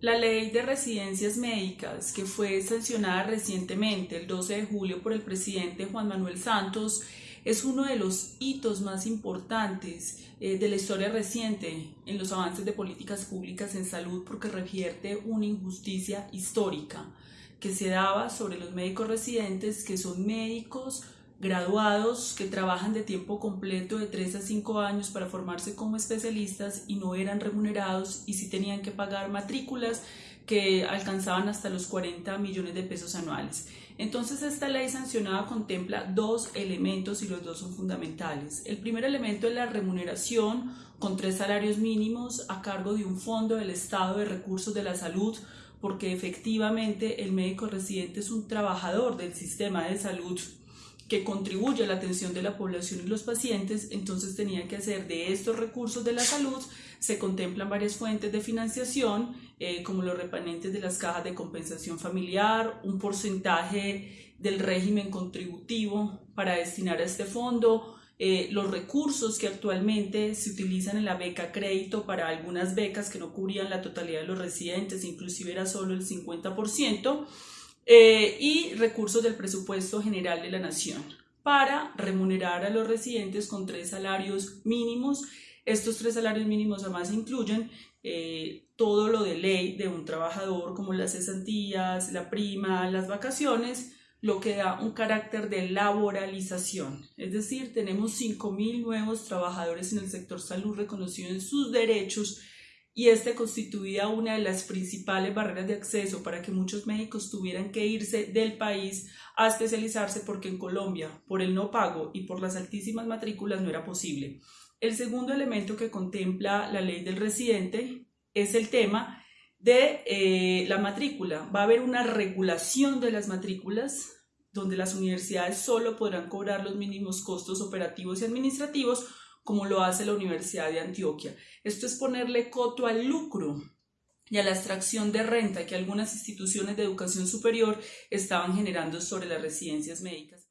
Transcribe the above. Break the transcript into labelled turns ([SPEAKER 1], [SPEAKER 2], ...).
[SPEAKER 1] La ley de residencias médicas, que fue sancionada recientemente, el 12 de julio, por el presidente Juan Manuel Santos, es uno de los hitos más importantes eh, de la historia reciente en los avances de políticas públicas en salud porque revierte una injusticia histórica que se daba sobre los médicos residentes, que son médicos graduados que trabajan de tiempo completo de 3 a 5 años para formarse como especialistas y no eran remunerados y sí tenían que pagar matrículas que alcanzaban hasta los 40 millones de pesos anuales. Entonces esta ley sancionada contempla dos elementos y los dos son fundamentales. El primer elemento es la remuneración con tres salarios mínimos a cargo de un fondo del Estado de Recursos de la Salud porque efectivamente el médico residente es un trabajador del sistema de salud que contribuye a la atención de la población y los pacientes, entonces tenía que hacer de estos recursos de la salud, se contemplan varias fuentes de financiación, eh, como los repanentes de las cajas de compensación familiar, un porcentaje del régimen contributivo para destinar a este fondo, eh, los recursos que actualmente se utilizan en la beca crédito para algunas becas que no cubrían la totalidad de los residentes, inclusive era solo el 50%, eh, y recursos del presupuesto general de la nación para remunerar a los residentes con tres salarios mínimos. Estos tres salarios mínimos además incluyen eh, todo lo de ley de un trabajador como las cesantías, la prima, las vacaciones, lo que da un carácter de laboralización. Es decir, tenemos 5.000 nuevos trabajadores en el sector salud reconocidos en sus derechos y este constituía una de las principales barreras de acceso para que muchos médicos tuvieran que irse del país a especializarse porque en Colombia, por el no pago y por las altísimas matrículas, no era posible. El segundo elemento que contempla la ley del residente es el tema de eh, la matrícula. Va a haber una regulación de las matrículas donde las universidades solo podrán cobrar los mínimos costos operativos y administrativos como lo hace la Universidad de Antioquia. Esto es ponerle coto al lucro y a la extracción de renta que algunas instituciones de educación superior estaban generando sobre las residencias médicas.